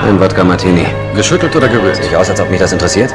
Ein Wodka Martini. Geschüttelt oder gerührt? Sieht aus, als ob mich das interessiert.